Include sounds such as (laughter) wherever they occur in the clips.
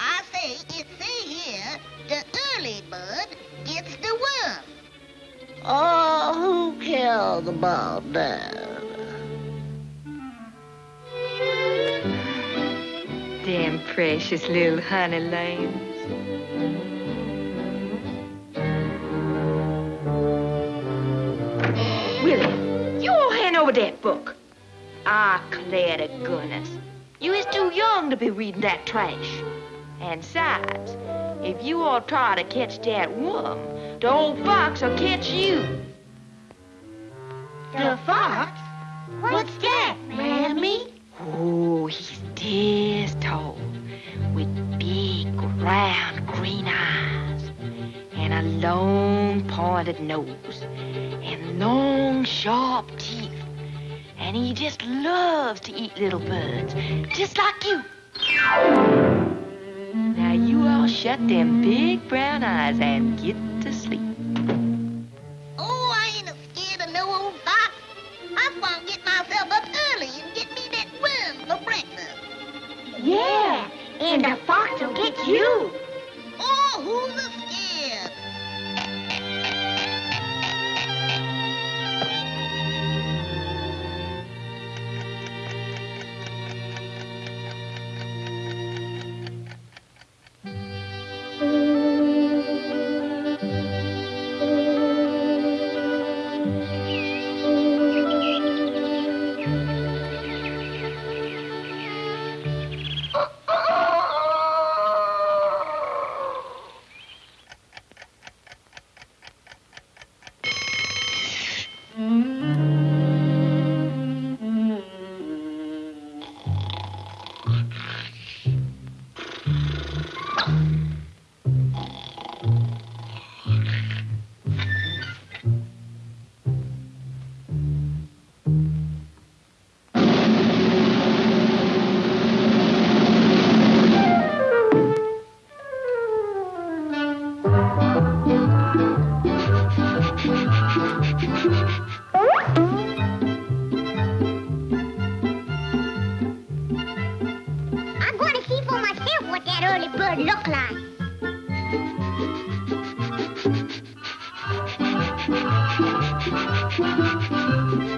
I say it say here the early bird gets the worm. Oh, who cares about that? Them precious little honey lambs. Willie, you all hand over that book. Ah, Claire to goodness. You is too young to be reading that trash. And besides, if you all try to catch that worm, the old fox will catch you. The fox? What's that, Mammy? Oh, he's this tall, with big, round, green eyes, and a long, pointed nose, and long, sharp teeth. And he just loves to eat little birds, just like you. Now you all shut them big brown eyes and get to sleep. Oh, I ain't scared of no old fox. I'm gonna get myself up early and get me that worm for breakfast. Yeah, and the fox will get you. Oh, who's a Thank (laughs) you.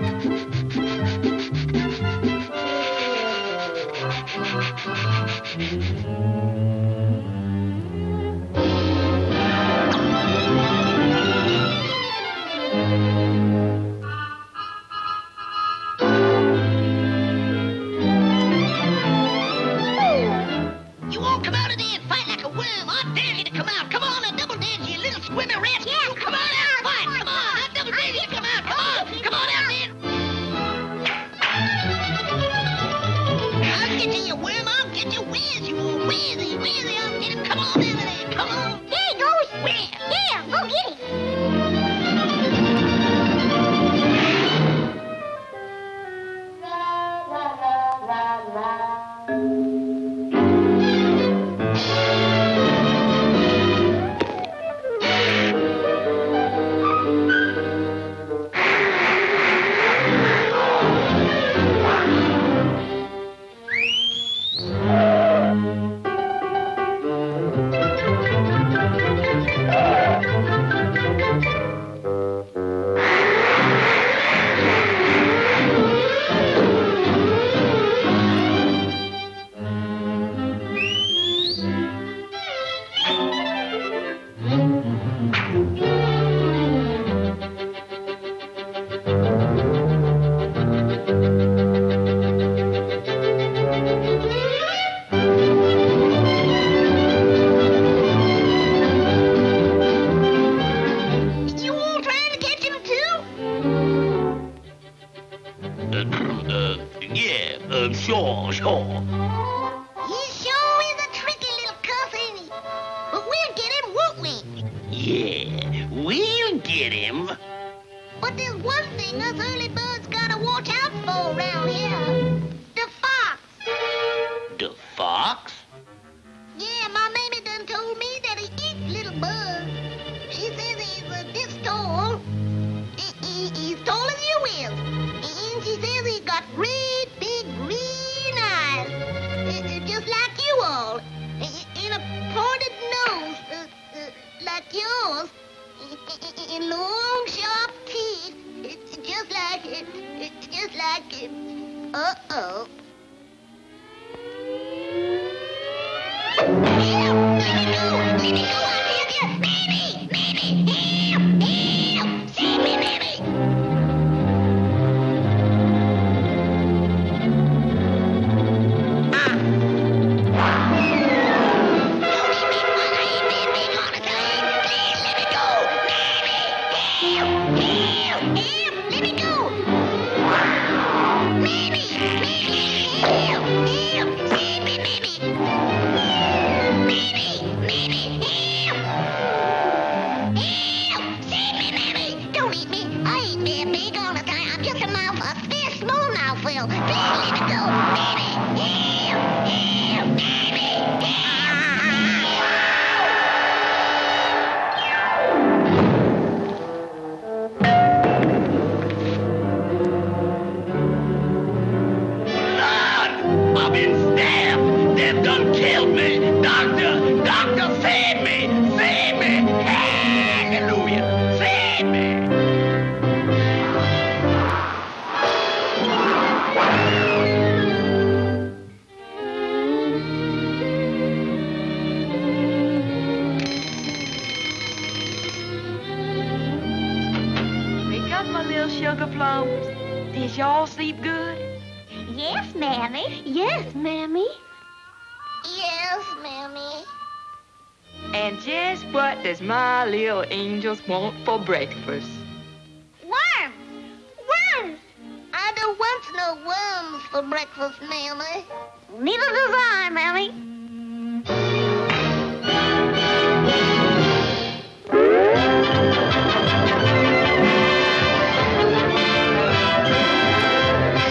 Yeah, we'll get him. But there's one thing us early birds gotta watch out for around here. The fox. The fox? Yeah, my mammy done told me that he eats little bugs. She says he's uh, this tall. He, he, he's tall as you is. And she says he's got Long sharp teeth. uh, Just like, it. uh, just like, it. uh-oh. All the. I'm just a mouth, Did y'all sleep good? Yes, Mammy. Yes, Mammy. Yes, Mammy. And just what does my little angels want for breakfast? Worms! Worms! I don't want no worms for breakfast, Mammy. Neither does I, Mammy.